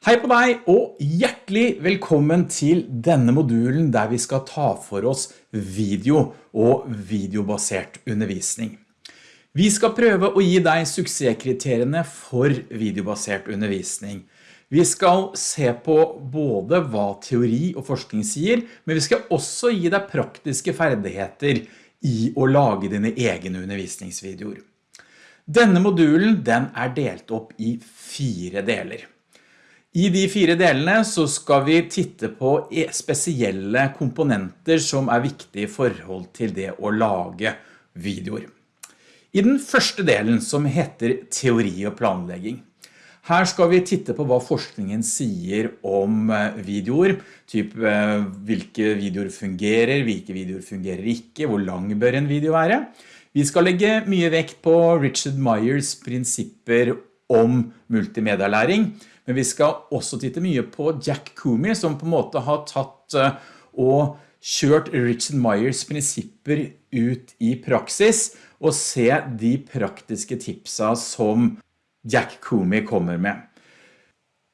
Hei på deg og hjertelig velkommen til denne modulen der vi skal ta for oss video og videobasert undervisning. Vi skal prøve å gi deg suksesskriteriene for videobasert undervisning. Vi skal se på både hva teori og forskning sier, men vi skal også gi deg praktiske ferdigheter i å lage dine egne undervisningsvideoer. Denne modulen den er delt opp i fire deler. I de fire delene så skal vi titte på e- spesielle komponenter som er viktige i forhold til det å lage videoer. I den første delen som heter teori og planlegging. Her skal vi titte på hva forskningen sier om eh, videoer, typ eh, hvilke videoer fungerer, hvilke videoer fungerer ikke, hvor lang bør en video være. Vi skal legge mye vekt på Richard Myers prinsipper om multimedialæring, men vi skal også titte mye på Jack Kumi, som på en måte har tatt eh, og kjørt Richard Myers prinsipper ut i praksis og se de praktiske tipsa som Jack Kumi kommer med.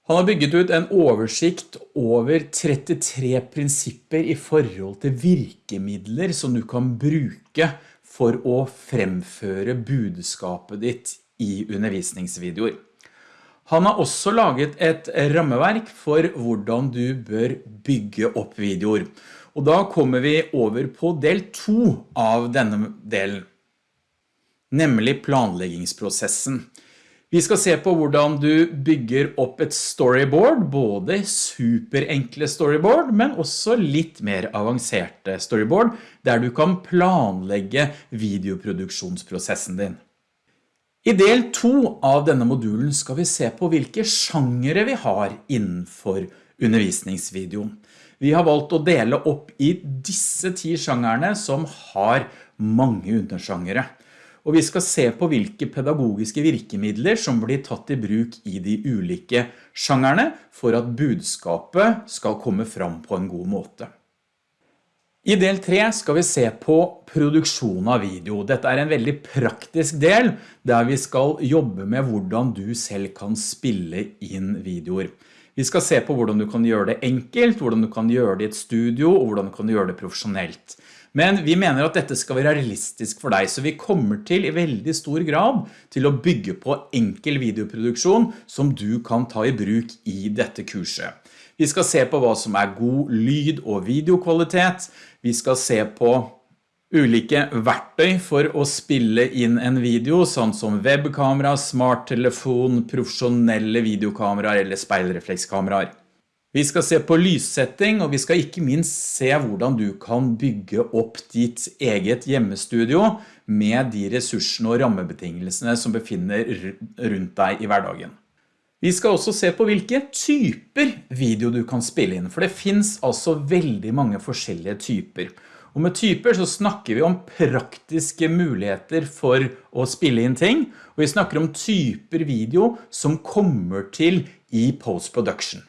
Han har bygget ut en oversikt over 33 prinsipper i forhold til virkemidler som du kan bruke for å fremføre budskapet ditt i undervisningsvideoer. Han har også laget et rammeverk for hvordan du bør bygge opp videoer. Og da kommer vi over på del 2 av denne delen, nemlig planleggingsprosessen. Vi skal se på hvordan du bygger opp et storyboard, både superenkle storyboard, men også litt mer avanserte storyboard, der du kan planlegge videoproduksjonsprosessen din. I del 2 av denne modulen skal vi se på hvilke sjangere vi har innenfor undervisningsvideoen. Vi har valgt å dele opp i disse ti sjangerne som har mange undersjangere. Og vi skal se på hvilke pedagogiske virkemidler som blir tatt i bruk i de ulike sjangerne for at budskapet skal komme fram på en god måte. I del 3 skal vi se på produksjon av video. Dette er en veldig praktisk del der vi skal jobbe med hvordan du selv kan spille inn videoer. Vi skal se på hvordan du kan gjøre det enkelt, hvordan du kan gjøre det i et studio og hvordan du kan gjøre det profesjonelt. Men vi mener at dette skal være realistisk for deg, så vi kommer til i veldig stor grad til å bygge på enkel videoproduksjon som du kan ta i bruk i dette kurset. Vi skal se på hva som er god lyd- og videokvalitet. Vi skal se på ulike verktøy for å spille inn en video, sånn som webkamera, smarttelefon, profesjonelle videokameraer eller speilreflekskameraer. Vi skal se på lyssetting, og vi skal ikke minst se hvordan du kan bygge opp ditt eget hjemmestudio med de ressursene og rammebetingelsene som befinner rundt deg i hverdagen. Vi skal også se på hvilke typer video du kan spille inn, for det finns altså veldig mange forskjellige typer. Og med typer så snakker vi om praktiske muligheter for å spille inn ting, og vi snakker om typer video som kommer til i post-production.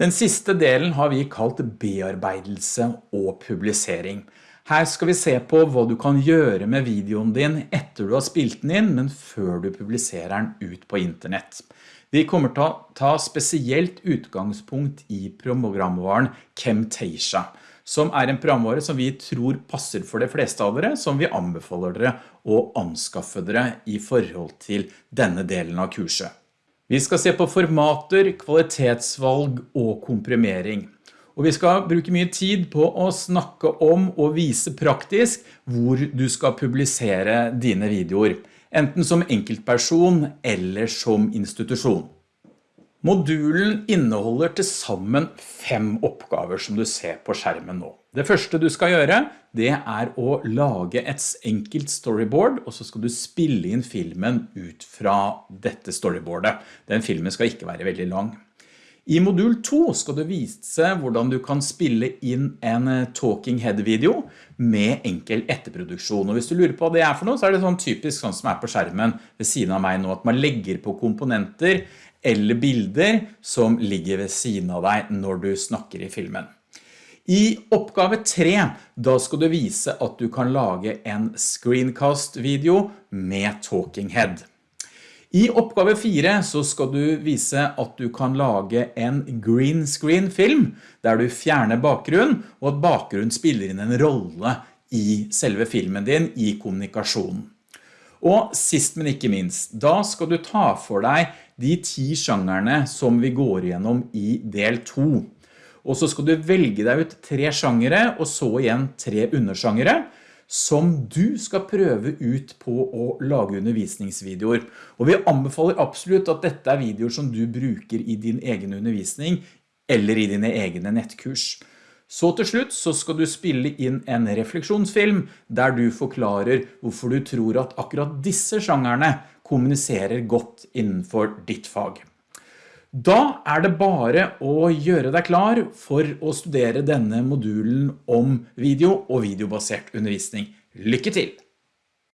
Den siste delen har vi kalt bearbeidelse og publisering. Her skal vi se på hva du kan gjøre med videoen din etter du har spilt den inn, men før du publiserer den ut på internett. Vi kommer til å ta spesielt utgangspunkt i programvaren Camtasia, som er en programvare som vi tror passer for de fleste av dere, som vi anbefaler dere å anskaffe dere i forhold til denne delen av kurset. Vi skal se på formater, kvalitetsvalg og komprimering. Og vi skal bruke mye tid på å snakke om og vise praktisk hvor du skal publisere dine videoer enten som enkeltperson eller som institusjon. Modulen inneholder til sammen fem oppgaver som du ser på skjermen nå. Det første du skal gjøre, det er å lage et enkelt storyboard, og så skal du spille inn filmen ut fra dette storyboardet. Den filmen skal ikke være veldig lang. I modul 2 skal du vise hvordan du kan spille inn en eh, talking head video med enkel etterproduksjon. Og hvis du lurer på hva det er for noe, så er det sånn typisk sånn som er på skjermen ved siden av meg nå, at man legger på komponenter eller bilder som ligger ved siden av deg når du snakker i filmen. I oppgave 3, da skal du vise at du kan lage en screencast-video med talking head. I oppgave 4 så skal du vise at du kan lage en green screen film, der du fjerner bakgrunn, og at bakgrunn spiller inn en rolle i selve filmen din i kommunikasjonen. Og sist men ikke minst, da skal du ta for deg de ti sjangerne som vi går igjennom i del 2. Og så skal du velge deg ut tre sjangere, og så igjen tre undersjangere, som du skal prøve ut på å lage undervisningsvideoer. Og vi anbefaler absolutt at dette er videoer som du bruker i din egen undervisning, eller i dine egne nettkurs. Så til slutt så skal du spille inn en refleksjonsfilm der du forklarer hvorfor du tror at akkurat disse sjangerne kommuniserer godt innenfor ditt fag. Da er det bare å gjøre deg klar for å studere denne modulen om video og videobasert undervisning. Lykke til!